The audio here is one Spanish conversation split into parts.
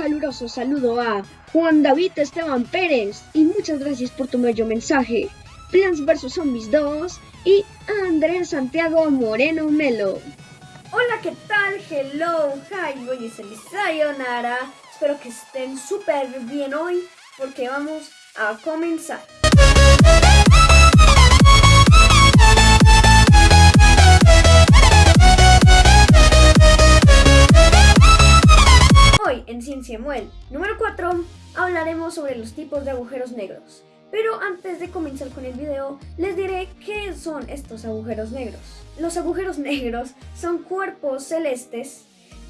caluroso saludo a Juan David Esteban Pérez y muchas gracias por tu bello mensaje. Plants vs Zombies 2 y Andrés Santiago Moreno Melo. Hola, ¿qué tal? Hello, hi, a Sayonara. Espero que estén súper bien hoy porque vamos a comenzar. En número 4 hablaremos sobre los tipos de agujeros negros. Pero antes de comenzar con el video, les diré qué son estos agujeros negros. Los agujeros negros son cuerpos celestes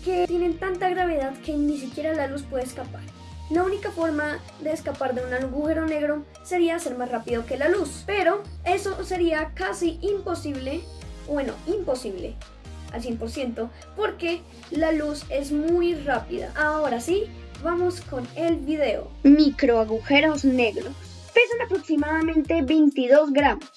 que tienen tanta gravedad que ni siquiera la luz puede escapar. La única forma de escapar de un agujero negro sería ser más rápido que la luz, pero eso sería casi imposible, bueno, imposible al 100%, porque la luz es muy rápida. Ahora sí, vamos con el video. Microagujeros negros. Pesan aproximadamente 22 gramos,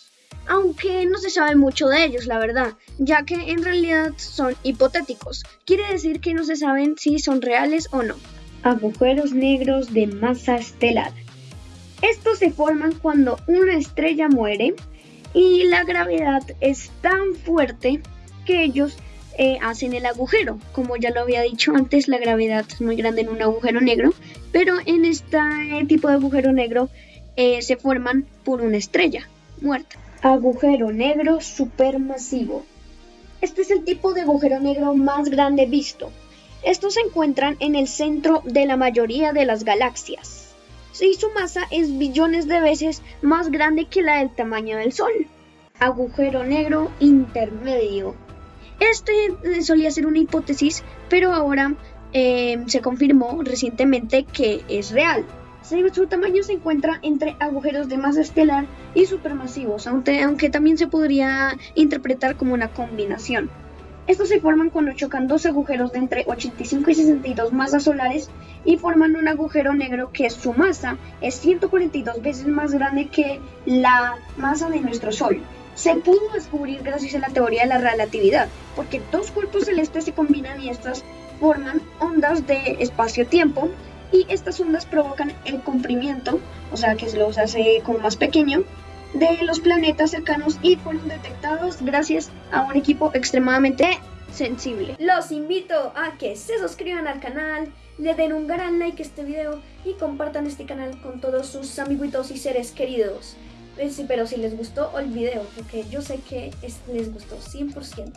aunque no se sabe mucho de ellos, la verdad, ya que en realidad son hipotéticos. Quiere decir que no se saben si son reales o no. Agujeros negros de masa estelar. Estos se forman cuando una estrella muere y la gravedad es tan fuerte que ellos eh, hacen el agujero. Como ya lo había dicho antes, la gravedad es muy grande en un agujero negro, pero en este tipo de agujero negro eh, se forman por una estrella muerta. Agujero negro supermasivo. Este es el tipo de agujero negro más grande visto. Estos se encuentran en el centro de la mayoría de las galaxias. Y su masa es billones de veces más grande que la del tamaño del Sol. Agujero negro intermedio. Este solía ser una hipótesis, pero ahora eh, se confirmó recientemente que es real. Su tamaño se encuentra entre agujeros de masa estelar y supermasivos, aunque, aunque también se podría interpretar como una combinación. Estos se forman cuando chocan dos agujeros de entre 85 y 62 masas solares y forman un agujero negro que su masa es 142 veces más grande que la masa de nuestro Sol se pudo descubrir gracias a la teoría de la relatividad, porque dos cuerpos celestes se combinan y estas forman ondas de espacio-tiempo y estas ondas provocan el comprimiento, o sea que se los hace como más pequeño, de los planetas cercanos y fueron detectados gracias a un equipo extremadamente sensible. Los invito a que se suscriban al canal, le den un gran like a este video y compartan este canal con todos sus amiguitos y seres queridos. Eh, sí, pero si les gustó el video, porque yo sé que les gustó 100%.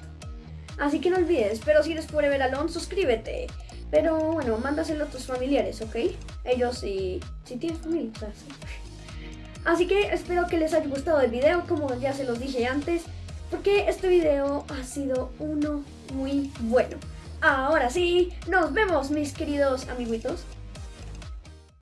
Así que no olvides, pero si eres ver Alon, suscríbete. Pero bueno, mándaselo a tus familiares, ¿ok? Ellos sí, si tienes familia, Así que espero que les haya gustado el video, como ya se los dije antes, porque este video ha sido uno muy bueno. Ahora sí, nos vemos mis queridos amiguitos.